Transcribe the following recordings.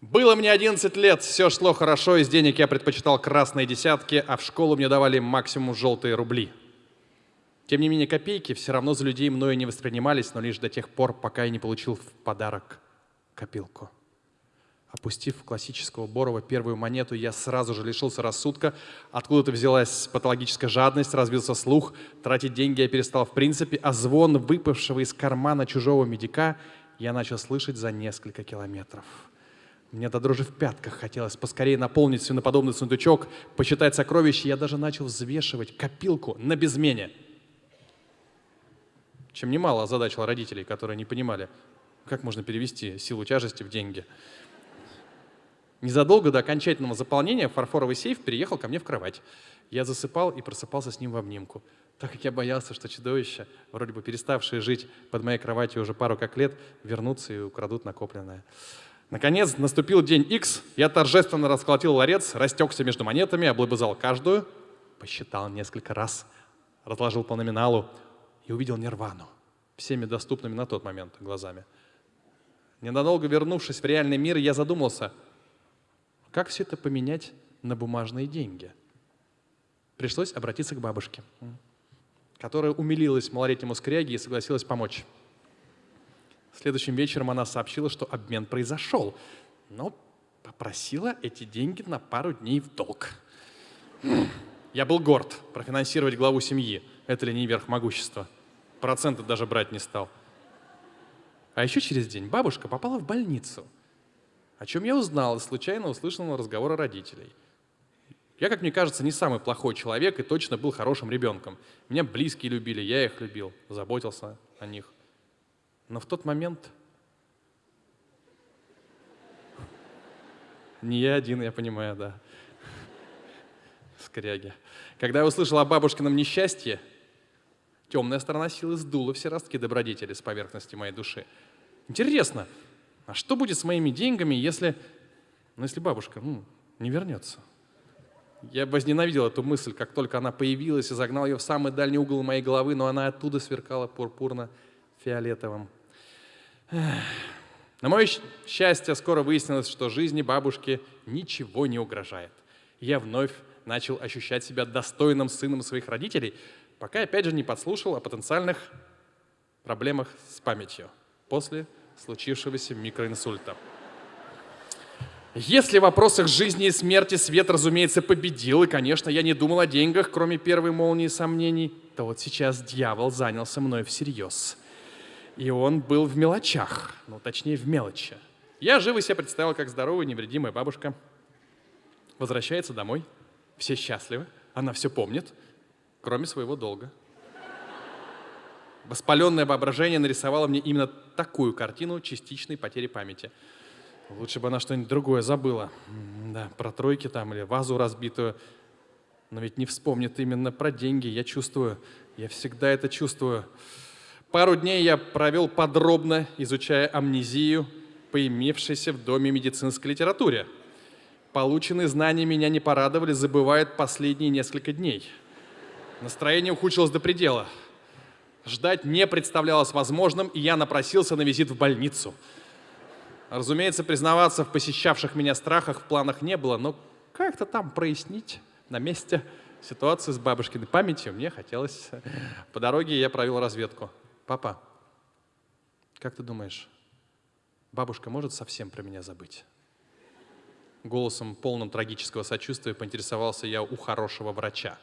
Было мне 11 лет, все шло хорошо, из денег я предпочитал красные десятки, а в школу мне давали максимум желтые рубли. Тем не менее, копейки все равно за людей мною не воспринимались, но лишь до тех пор, пока я не получил в подарок копилку. Опустив классического Борова первую монету, я сразу же лишился рассудка. Откуда-то взялась патологическая жадность, разбился слух. Тратить деньги я перестал в принципе, а звон выпавшего из кармана чужого медика я начал слышать за несколько километров. Мне до дрожи в пятках хотелось поскорее наполнить свиноподобный сундучок, посчитать сокровища. Я даже начал взвешивать копилку на безмене. Чем немало озадачил родителей, которые не понимали, как можно перевести силу тяжести в деньги. Незадолго до окончательного заполнения фарфоровый сейф переехал ко мне в кровать. Я засыпал и просыпался с ним в обнимку. Так как я боялся, что чудовища, вроде бы переставшие жить под моей кроватью уже пару как лет, вернутся и украдут накопленное. Наконец, наступил день X, я торжественно расколотил ларец, растекся между монетами, облобызал каждую, посчитал несколько раз, разложил по номиналу и увидел нирвану, всеми доступными на тот момент глазами. Ненадолго вернувшись в реальный мир, я задумался, как все это поменять на бумажные деньги. Пришлось обратиться к бабушке, которая умилилась малолетнему скряге и согласилась помочь. Следующим вечером она сообщила, что обмен произошел, но попросила эти деньги на пару дней в долг. Я был горд профинансировать главу семьи. Это ли не верх могущества? Проценты даже брать не стал. А еще через день бабушка попала в больницу, о чем я узнал из случайно услышанного разговора родителей. Я, как мне кажется, не самый плохой человек и точно был хорошим ребенком. Меня близкие любили, я их любил, заботился о них. Но в тот момент не я один, я понимаю, да. Скряги. Когда я услышал о бабушкином несчастье, темная сторона силы сдула все ростки добродетели с поверхности моей души. Интересно, а что будет с моими деньгами, если, ну, если бабушка ну, не вернется? Я возненавидел эту мысль, как только она появилась и загнал ее в самый дальний угол моей головы, но она оттуда сверкала пурпурно-фиолетовым. На мое счастье, скоро выяснилось, что жизни бабушки ничего не угрожает. Я вновь начал ощущать себя достойным сыном своих родителей, пока опять же не подслушал о потенциальных проблемах с памятью после случившегося микроинсульта. Если в вопросах жизни и смерти свет, разумеется, победил, и, конечно, я не думал о деньгах, кроме первой молнии сомнений, то вот сейчас дьявол занялся мной всерьез. И он был в мелочах, ну, точнее, в мелочи. Я живо себе представил, как здоровая, невредимая бабушка возвращается домой, все счастливы, она все помнит, кроме своего долга. Воспаленное воображение нарисовало мне именно такую картину частичной потери памяти. Лучше бы она что-нибудь другое забыла. Да, про тройки там или вазу разбитую. Но ведь не вспомнит именно про деньги. Я чувствую, я всегда это чувствую. Пару дней я провел подробно, изучая амнезию, поимевшейся в доме медицинской литературе. Полученные знания меня не порадовали, забывают последние несколько дней. Настроение ухудшилось до предела. Ждать не представлялось возможным, и я напросился на визит в больницу. Разумеется, признаваться в посещавших меня страхах в планах не было, но как-то там прояснить на месте ситуацию с бабушкиной памятью мне хотелось. По дороге я провел разведку. Папа, как ты думаешь, бабушка может совсем про меня забыть? Голосом, полным трагического сочувствия, поинтересовался я у хорошего врача.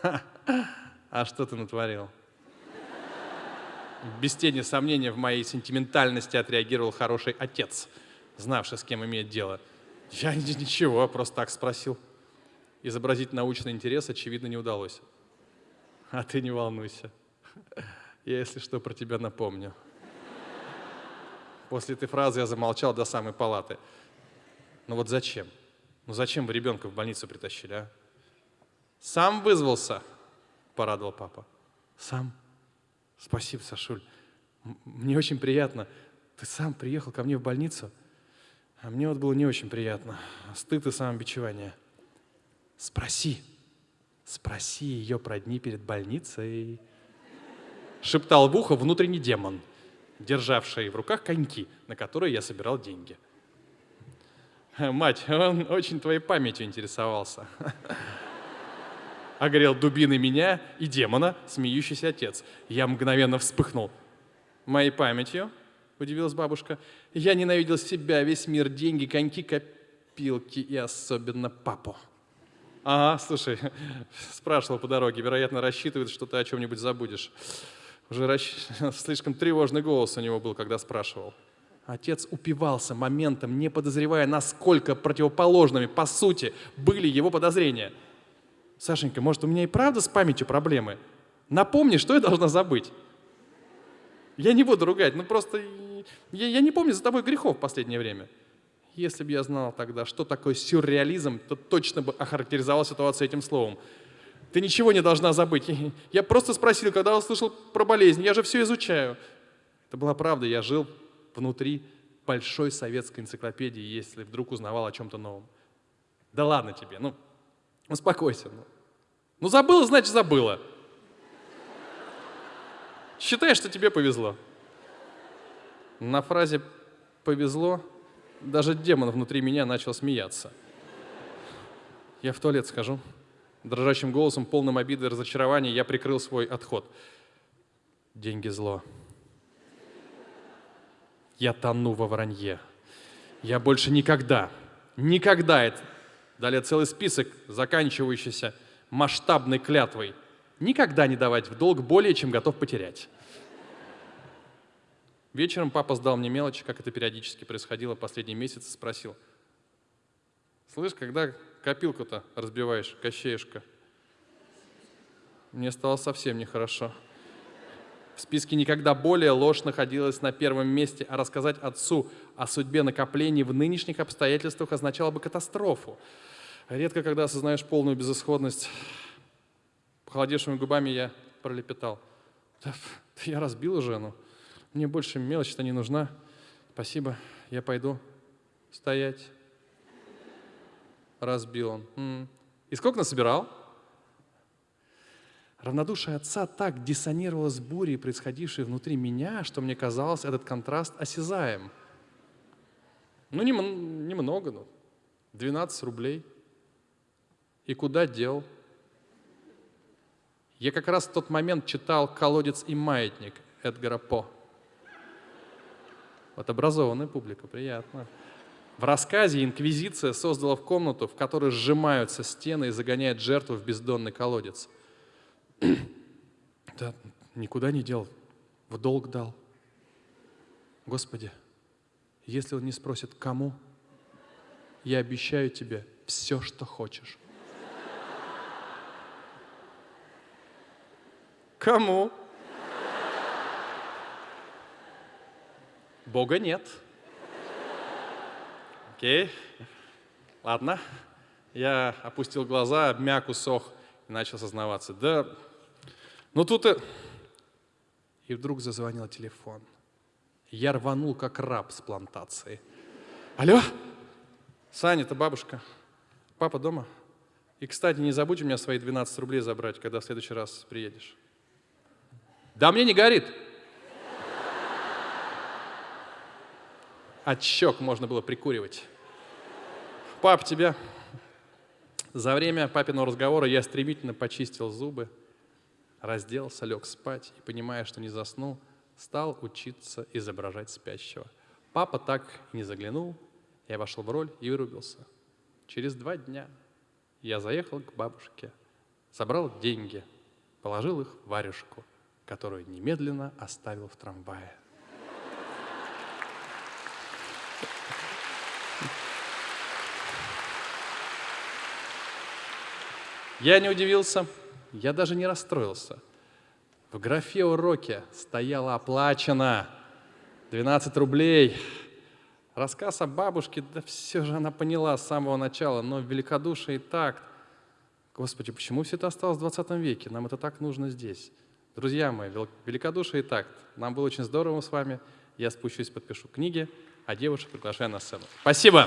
Ха, а что ты натворил? без тени сомнения в моей сентиментальности отреагировал хороший отец, знавший, с кем имеет дело. Я ничего, просто так спросил. Изобразить научный интерес, очевидно, не удалось. А ты не волнуйся. Я, если что, про тебя напомню. После этой фразы я замолчал до самой палаты. Ну вот зачем? Ну зачем вы ребенка в больницу притащили, а? Сам вызвался, порадовал папа. Сам? Спасибо, Сашуль. Мне очень приятно. Ты сам приехал ко мне в больницу, а мне вот было не очень приятно. Стыд и самобичевание. Спроси, спроси ее про дни перед больницей. Шептал в ухо внутренний демон, державший в руках коньки, на которые я собирал деньги. Мать, он очень твоей памятью интересовался. Огрел дубины меня и демона, смеющийся отец. Я мгновенно вспыхнул. Моей памятью? Удивилась бабушка. Я ненавидел себя, весь мир, деньги, коньки, копилки и особенно папу. Ага, слушай, спрашивал по дороге, вероятно, рассчитывает, что ты о чем-нибудь забудешь. Расщ... слишком тревожный голос у него был, когда спрашивал. Отец упивался моментом, не подозревая, насколько противоположными, по сути, были его подозрения. Сашенька, может, у меня и правда с памятью проблемы? Напомни, что я должна забыть. Я не буду ругать, ну просто я, я не помню за тобой грехов в последнее время. Если бы я знал тогда, что такое сюрреализм, то точно бы охарактеризовал ситуацию этим словом. Ты ничего не должна забыть. Я просто спросил, когда услышал про болезнь, я же все изучаю. Это была правда, я жил внутри большой советской энциклопедии, если вдруг узнавал о чем-то новом. Да ладно тебе, ну, успокойся. Ну, ну забыла, значит забыла. Считай, что тебе повезло. На фразе «повезло» даже демон внутри меня начал смеяться. Я в туалет схожу. Дрожащим голосом, полным обиды и разочарования, я прикрыл свой отход. Деньги зло. Я тону во вранье. Я больше никогда, никогда, это, далее целый список, заканчивающийся масштабной клятвой, никогда не давать в долг более, чем готов потерять. Вечером папа сдал мне мелочи, как это периодически происходило последний месяц, и спросил, «Слышь, когда копилку-то разбиваешь, кощеюшка?» Мне стало совсем нехорошо. В списке никогда более ложь находилась на первом месте, а рассказать отцу о судьбе накоплений в нынешних обстоятельствах означало бы катастрофу. Редко, когда осознаешь полную безысходность, похолодевшими губами я пролепетал. Да, я разбил жену. Мне больше мелочь-то не нужна. Спасибо, я пойду. Стоять. Разбил он. И сколько насобирал? Равнодушие отца так диссонировало с бурей, происходившей внутри меня, что мне казалось, этот контраст осязаем. Ну, немного, ну, 12 рублей. И куда дел? Я как раз в тот момент читал «Колодец и маятник» Эдгара По. Вот образованная публика, приятно. В рассказе инквизиция создала в комнату, в которой сжимаются стены и загоняет жертву в бездонный колодец. да, никуда не дел, в долг дал. Господи, если он не спросит, кому, я обещаю тебе все, что хочешь. Кому? Бога нет. Окей. Ладно. Я опустил глаза, обмяк, усох и начал сознаваться. Да, ну тут и... И вдруг зазвонил телефон. Я рванул, как раб с плантации. Алло? Саня, это бабушка. Папа дома? И, кстати, не забудь у меня свои 12 рублей забрать, когда в следующий раз приедешь. Да мне не горит. От щек можно было прикуривать. Пап, тебя... За время папиного разговора я стремительно почистил зубы, разделся, лег спать и, понимая, что не заснул, стал учиться изображать спящего. Папа так не заглянул, я вошел в роль и вырубился. Через два дня я заехал к бабушке, собрал деньги, положил их в варежку, которую немедленно оставил в трамвае. Я не удивился, я даже не расстроился. В графе уроки стояло оплачено 12 рублей. Рассказ о бабушке, да все же она поняла с самого начала, но великодушие и такт. Господи, почему все это осталось в 20 веке? Нам это так нужно здесь. Друзья мои, великодушие и такт. Нам было очень здорово с вами. Я спущусь, подпишу книги, а девушек приглашаю на сцену. Спасибо.